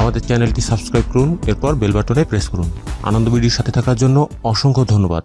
আমাদের চ্যানেলটি সাবস্ক্রাইব করুন, এরপর বেল বাটনে প্রেস করুন। আনন্দ ভিডিওর সাথে থাকার জন্য অসংখ্য ধন্যবাদ।